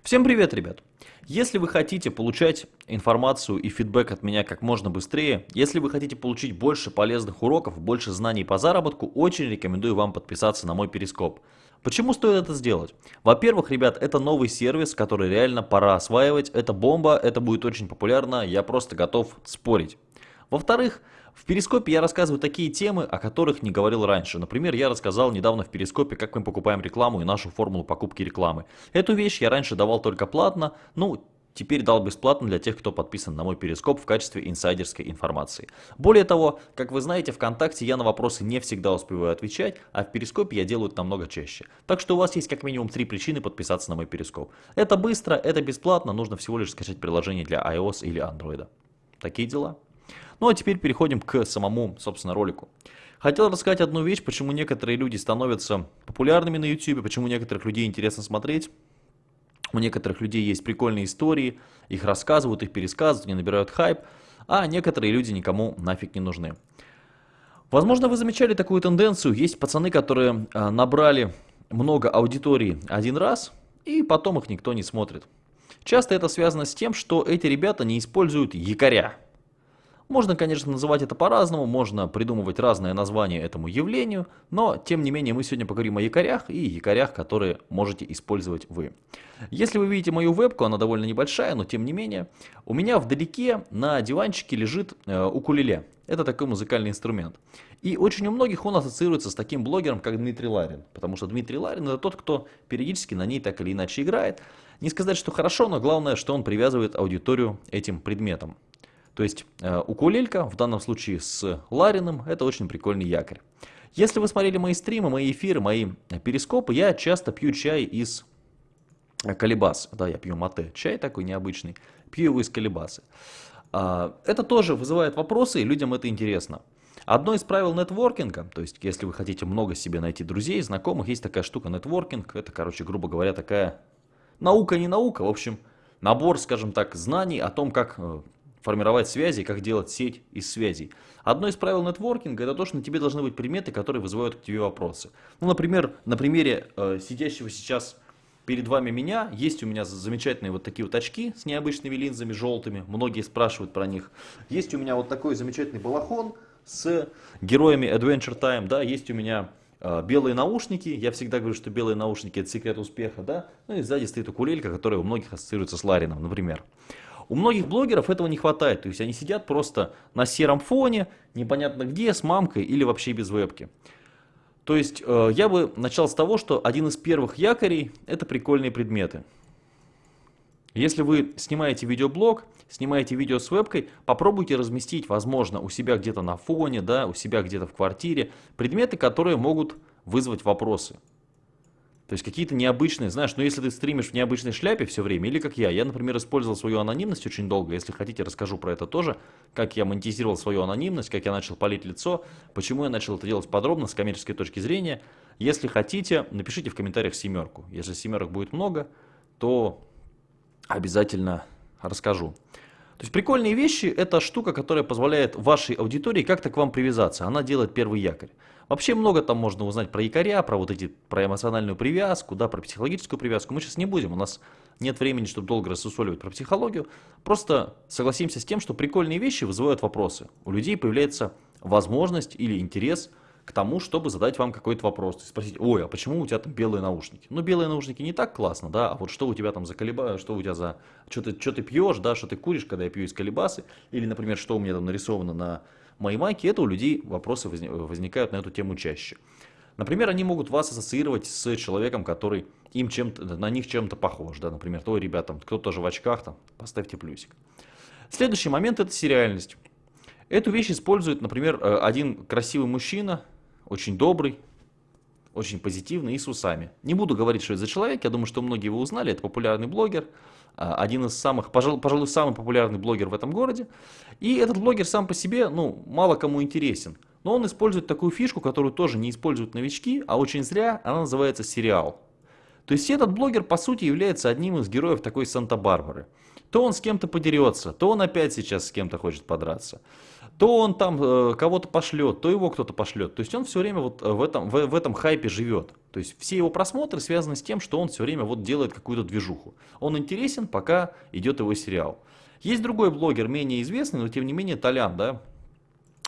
Всем привет, ребят! Если вы хотите получать информацию и фидбэк от меня как можно быстрее, если вы хотите получить больше полезных уроков, больше знаний по заработку, очень рекомендую вам подписаться на мой перископ. Почему стоит это сделать? Во-первых, ребят, это новый сервис, который реально пора осваивать. Это бомба, это будет очень популярно, я просто готов спорить. Во-вторых, в Перископе я рассказываю такие темы, о которых не говорил раньше. Например, я рассказал недавно в Перископе, как мы покупаем рекламу и нашу формулу покупки рекламы. Эту вещь я раньше давал только платно, ну, теперь дал бесплатно для тех, кто подписан на мой Перископ в качестве инсайдерской информации. Более того, как вы знаете, ВКонтакте я на вопросы не всегда успеваю отвечать, а в Перископе я делаю это намного чаще. Так что у вас есть как минимум три причины подписаться на мой Перископ. Это быстро, это бесплатно, нужно всего лишь скачать приложение для iOS или Android. Такие дела. Ну а теперь переходим к самому, собственно, ролику. Хотел рассказать одну вещь, почему некоторые люди становятся популярными на YouTube, почему некоторых людей интересно смотреть. У некоторых людей есть прикольные истории, их рассказывают, их пересказывают, они набирают хайп, а некоторые люди никому нафиг не нужны. Возможно, вы замечали такую тенденцию. Есть пацаны, которые а, набрали много аудитории один раз, и потом их никто не смотрит. Часто это связано с тем, что эти ребята не используют якоря. Можно, конечно, называть это по-разному, можно придумывать разное название этому явлению, но, тем не менее, мы сегодня поговорим о якорях и якорях, которые можете использовать вы. Если вы видите мою вебку, она довольно небольшая, но тем не менее, у меня вдалеке на диванчике лежит э, укулеле. Это такой музыкальный инструмент. И очень у многих он ассоциируется с таким блогером, как Дмитрий Ларин. Потому что Дмитрий Ларин это тот, кто периодически на ней так или иначе играет. Не сказать, что хорошо, но главное, что он привязывает аудиторию этим предметом. То есть э, укулелька, в данном случае с Лариным, это очень прикольный якорь. Если вы смотрели мои стримы, мои эфиры, мои перископы, я часто пью чай из колебас. Да, я пью мате, чай такой необычный, пью его из колебасы. А, это тоже вызывает вопросы, и людям это интересно. Одно из правил нетворкинга, то есть если вы хотите много себе найти друзей, знакомых, есть такая штука нетворкинг, это, короче, грубо говоря, такая наука не наука, в общем, набор, скажем так, знаний о том, как э, формировать связи, как делать сеть из связей. Одно из правил нетворкинга это то, что на тебе должны быть предметы, которые вызывают к тебе вопросы. Ну, например, на примере э, сидящего сейчас перед вами меня, есть у меня замечательные вот такие вот очки с необычными линзами желтыми, многие спрашивают про них. Есть у меня вот такой замечательный балахон с героями Adventure Time, да, есть у меня э, белые наушники, я всегда говорю, что белые наушники это секрет успеха, да, ну и сзади стоит укулелька, которая у многих ассоциируется с Ларином, например. У многих блогеров этого не хватает, то есть они сидят просто на сером фоне, непонятно где, с мамкой или вообще без вебки. То есть э, я бы начал с того, что один из первых якорей это прикольные предметы. Если вы снимаете видеоблог, снимаете видео с вебкой, попробуйте разместить, возможно, у себя где-то на фоне, да, у себя где-то в квартире, предметы, которые могут вызвать вопросы. То есть какие-то необычные, знаешь, ну если ты стримишь в необычной шляпе все время, или как я, я, например, использовал свою анонимность очень долго, если хотите, расскажу про это тоже, как я монетизировал свою анонимность, как я начал палить лицо, почему я начал это делать подробно, с коммерческой точки зрения. Если хотите, напишите в комментариях семерку. Если семерок будет много, то обязательно расскажу. То есть прикольные вещи – это штука, которая позволяет вашей аудитории как-то к вам привязаться. Она делает первый якорь. Вообще много там можно узнать про якоря, про вот эти, про эмоциональную привязку, да, про психологическую привязку. Мы сейчас не будем, у нас нет времени, чтобы долго рассусоливать про психологию. Просто согласимся с тем, что прикольные вещи вызывают вопросы. У людей появляется возможность или интерес – к тому, чтобы задать вам какой-то вопрос. Спросить, ой, а почему у тебя там белые наушники? Ну, белые наушники не так классно, да, а вот что у тебя там за колеба, что у тебя за, что ты, что ты пьешь, да, что ты куришь, когда я пью из колебасы, или, например, что у меня там нарисовано на моей майке, это у людей вопросы возникают на эту тему чаще. Например, они могут вас ассоциировать с человеком, который им чем-то, на них чем-то похож, да, например, то ребятам, кто тоже в очках, там, поставьте плюсик. Следующий момент это сериальность. Эту вещь использует, например, э, один красивый мужчина, очень добрый, очень позитивный и с усами. Не буду говорить, что это за человек, я думаю, что многие его узнали, это популярный блогер, а, один из самых, пожалуй, пожалуй, самый популярный блогер в этом городе. И этот блогер сам по себе, ну, мало кому интересен. Но он использует такую фишку, которую тоже не используют новички, а очень зря, она называется сериал. То есть этот блогер по сути является одним из героев такой Санта-Барбары. То он с кем-то подерется, то он опять сейчас с кем-то хочет подраться. то он там э, кого-то пошлет, то его кто-то пошлет. То есть он все время вот в этом, в, в этом хайпе живет. То есть все его просмотры связаны с тем, что он все время вот делает какую-то движуху. Он интересен, пока идет его сериал. Есть другой блогер, менее известный, но тем не менее Толян, да,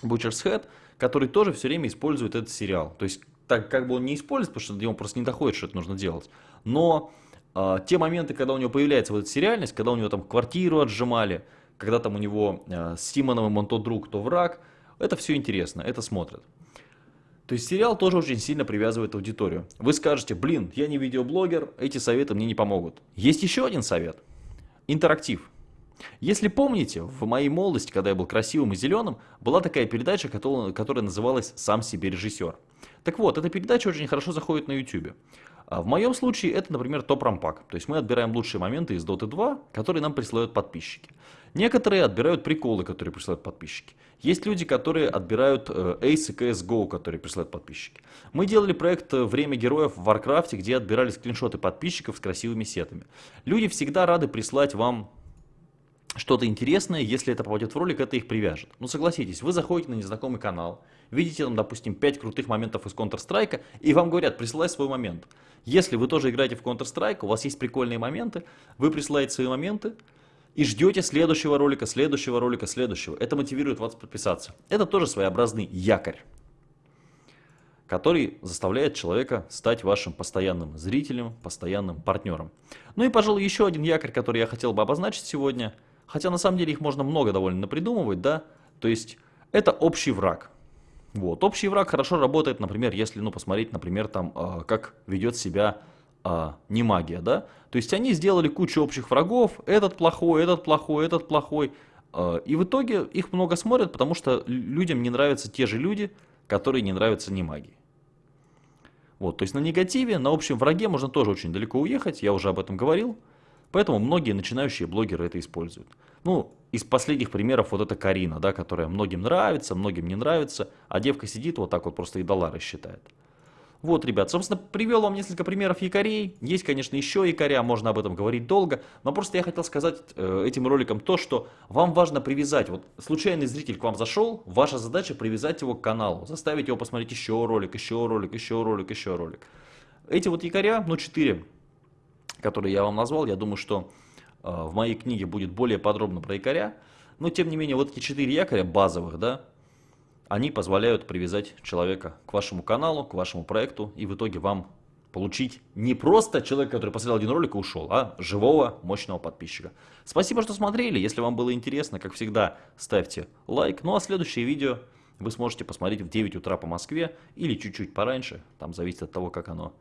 Butcher's Head, который тоже все время использует этот сериал. То есть так как бы он не использует, потому что ему просто не доходит, что это нужно делать. Но э, те моменты, когда у него появляется вот эта сериальность, когда у него там квартиру отжимали, когда там у него э, с Симоновым он то друг, то враг, это все интересно, это смотрят. То есть сериал тоже очень сильно привязывает аудиторию. Вы скажете, блин, я не видеоблогер, эти советы мне не помогут. Есть еще один совет. Интерактив. Если помните, в моей молодости, когда я был красивым и зеленым, была такая передача, которая называлась «Сам себе режиссер». Так вот, эта передача очень хорошо заходит на YouTube. А в моем случае это, например, топ-рампак. То есть мы отбираем лучшие моменты из Dota 2, которые нам присылают подписчики. Некоторые отбирают приколы, которые присылают подписчики. Есть люди, которые отбирают э, Ace и CSGO, которые присылают подписчики. Мы делали проект э, «Время героев» в Warcraft, где отбирали скриншоты подписчиков с красивыми сетами. Люди всегда рады прислать вам что-то интересное, если это попадет в ролик, это их привяжет. Ну согласитесь, вы заходите на незнакомый канал, видите там, допустим, 5 крутых моментов из Counter-Strike, и вам говорят, присылай свой момент. Если вы тоже играете в Counter-Strike, у вас есть прикольные моменты, вы присылаете свои моменты, и ждете следующего ролика, следующего ролика, следующего. Это мотивирует вас подписаться. Это тоже своеобразный якорь, который заставляет человека стать вашим постоянным зрителем, постоянным партнером. Ну и, пожалуй, еще один якорь, который я хотел бы обозначить сегодня – Хотя на самом деле их можно много довольно придумывать, да. То есть это общий враг. Вот. Общий враг хорошо работает, например, если ну, посмотреть, например, там, э, как ведет себя э, не магия, да. То есть они сделали кучу общих врагов, этот плохой, этот плохой, этот плохой. Э, и в итоге их много смотрят, потому что людям не нравятся те же люди, которые не нравятся не магии. Вот, то есть на негативе, на общем враге можно тоже очень далеко уехать, я уже об этом говорил. Поэтому многие начинающие блогеры это используют. Ну, из последних примеров вот это Карина, да, которая многим нравится, многим не нравится, а девка сидит вот так вот просто и доллары считает. Вот, ребят, собственно, привел вам несколько примеров якорей. Есть, конечно, еще якоря, можно об этом говорить долго. Но просто я хотел сказать э, этим роликом то, что вам важно привязать. Вот случайный зритель к вам зашел, ваша задача привязать его к каналу. Заставить его посмотреть еще ролик, еще ролик, еще ролик, еще ролик. Эти вот якоря, ну, четыре которые я вам назвал, я думаю, что э, в моей книге будет более подробно про якоря. Но, тем не менее, вот эти четыре якоря базовых, да, они позволяют привязать человека к вашему каналу, к вашему проекту, и в итоге вам получить не просто человека, который посмотрел один ролик и ушел, а живого, мощного подписчика. Спасибо, что смотрели. Если вам было интересно, как всегда, ставьте лайк. Ну а следующее видео вы сможете посмотреть в 9 утра по Москве или чуть-чуть пораньше. Там зависит от того, как оно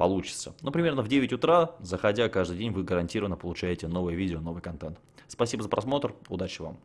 получится. Ну, примерно в 9 утра, заходя каждый день, вы гарантированно получаете новое видео, новый контент. Спасибо за просмотр, удачи вам!